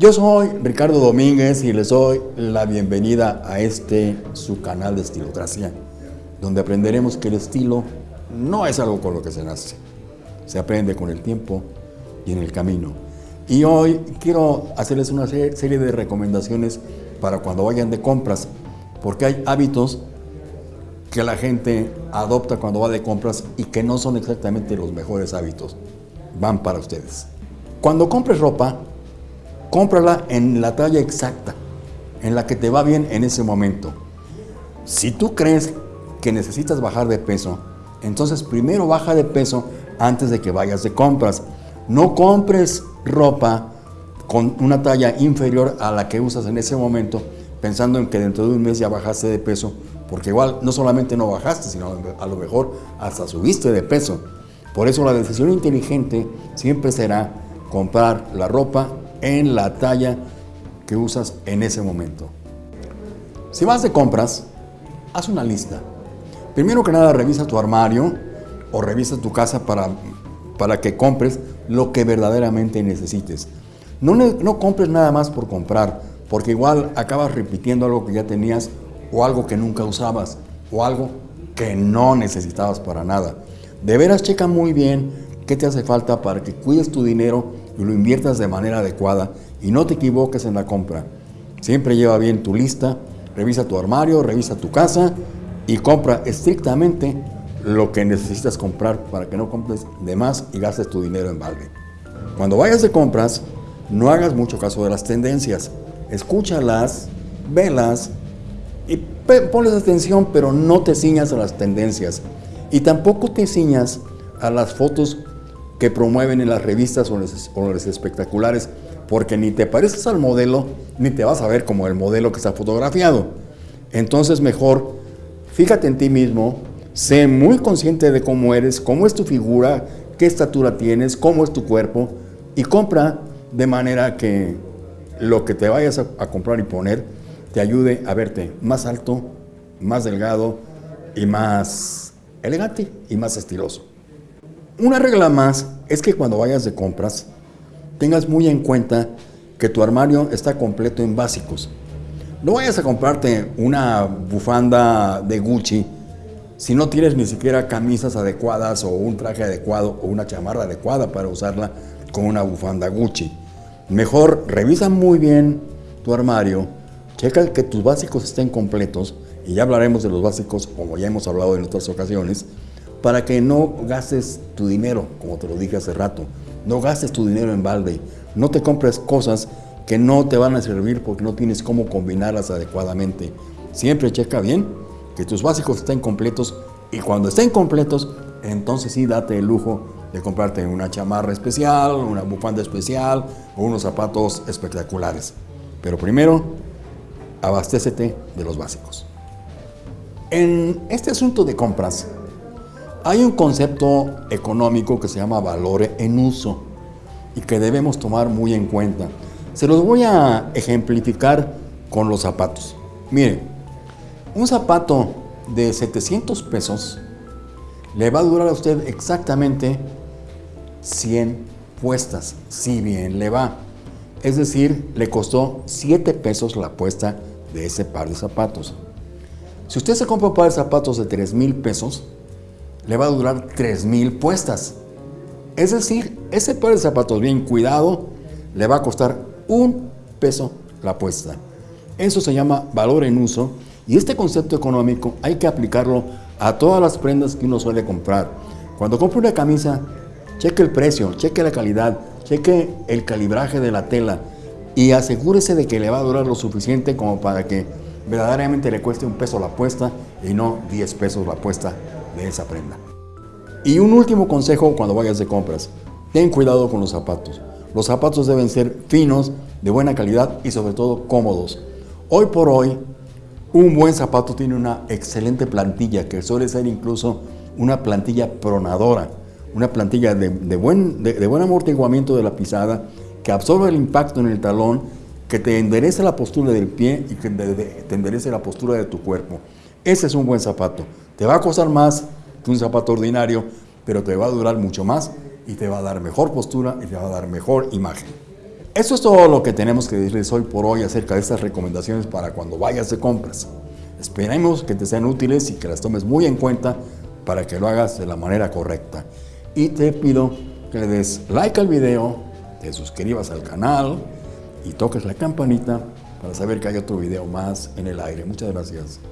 Yo soy Ricardo Domínguez y les doy la bienvenida a este su canal de Estilocracia, donde aprenderemos que el estilo no es algo con lo que se nace, se aprende con el tiempo y en el camino. Y hoy quiero hacerles una serie de recomendaciones para cuando vayan de compras, porque hay hábitos que la gente adopta cuando va de compras y que no son exactamente los mejores hábitos. Van para ustedes. Cuando compres ropa, cómprala en la talla exacta, en la que te va bien en ese momento. Si tú crees que necesitas bajar de peso, entonces primero baja de peso antes de que vayas de compras. No compres ropa con una talla inferior a la que usas en ese momento, pensando en que dentro de un mes ya bajaste de peso, porque igual no solamente no bajaste, sino a lo mejor hasta subiste de peso. Por eso la decisión inteligente siempre será comprar la ropa en la talla que usas en ese momento. Si vas de compras, haz una lista. Primero que nada, revisa tu armario o revisa tu casa para, para que compres lo que verdaderamente necesites. No, no compres nada más por comprar, porque igual acabas repitiendo algo que ya tenías o algo que nunca usabas o algo que no necesitabas para nada. De veras checa muy bien qué te hace falta para que cuides tu dinero y lo inviertas de manera adecuada y no te equivoques en la compra. Siempre lleva bien tu lista, revisa tu armario, revisa tu casa y compra estrictamente lo que necesitas comprar para que no compres de más y gastes tu dinero en balde. Cuando vayas de compras, no hagas mucho caso de las tendencias. Escúchalas, velas y ponles atención, pero no te ciñas a las tendencias. Y tampoco te ciñas a las fotos que promueven en las revistas o en los espectaculares, porque ni te pareces al modelo, ni te vas a ver como el modelo que está fotografiado. Entonces mejor, fíjate en ti mismo, sé muy consciente de cómo eres, cómo es tu figura, qué estatura tienes, cómo es tu cuerpo, y compra de manera que lo que te vayas a, a comprar y poner te ayude a verte más alto, más delgado y más elegante y más estiloso. Una regla más es que cuando vayas de compras, tengas muy en cuenta que tu armario está completo en básicos. No vayas a comprarte una bufanda de Gucci si no tienes ni siquiera camisas adecuadas o un traje adecuado o una chamarra adecuada para usarla con una bufanda Gucci. Mejor revisa muy bien tu armario, checa que tus básicos estén completos y ya hablaremos de los básicos como ya hemos hablado en otras ocasiones para que no gastes tu dinero, como te lo dije hace rato. No gastes tu dinero en balde. No te compres cosas que no te van a servir porque no tienes cómo combinarlas adecuadamente. Siempre checa bien que tus básicos estén completos y cuando estén completos, entonces sí date el lujo de comprarte una chamarra especial, una bufanda especial o unos zapatos espectaculares. Pero primero, abastécete de los básicos. En este asunto de compras, hay un concepto económico que se llama valor en uso y que debemos tomar muy en cuenta. Se los voy a ejemplificar con los zapatos. Mire, un zapato de 700 pesos le va a durar a usted exactamente 100 puestas, si bien le va. Es decir, le costó 7 pesos la puesta de ese par de zapatos. Si usted se compra un par de zapatos de 3 mil pesos, le va a durar 3.000 puestas. Es decir, ese par de zapatos bien cuidado le va a costar un peso la puesta. Eso se llama valor en uso y este concepto económico hay que aplicarlo a todas las prendas que uno suele comprar. Cuando compre una camisa, cheque el precio, cheque la calidad, cheque el calibraje de la tela y asegúrese de que le va a durar lo suficiente como para que verdaderamente le cueste un peso la puesta y no 10 pesos la puesta de esa prenda. Y un último consejo cuando vayas de compras, ten cuidado con los zapatos. Los zapatos deben ser finos, de buena calidad y sobre todo cómodos. Hoy por hoy, un buen zapato tiene una excelente plantilla que suele ser incluso una plantilla pronadora, una plantilla de, buen, de, buen amortiguamiento de la pisada que absorbe el impacto en el talón, que te enderece la postura del pie y que te enderece la postura de tu cuerpo. Ese es un buen zapato. Te va a costar más que un zapato ordinario, pero te va a durar mucho más y te va a dar mejor postura y te va a dar mejor imagen. Eso es todo lo que tenemos que decirles hoy por hoy acerca de estas recomendaciones para cuando vayas de compras. Esperemos que te sean útiles y que las tomes muy en cuenta para que lo hagas de la manera correcta. Y te pido que des like al video, te suscribas al canal y toques la campanita para saber que hay otro video más en el aire. Muchas gracias.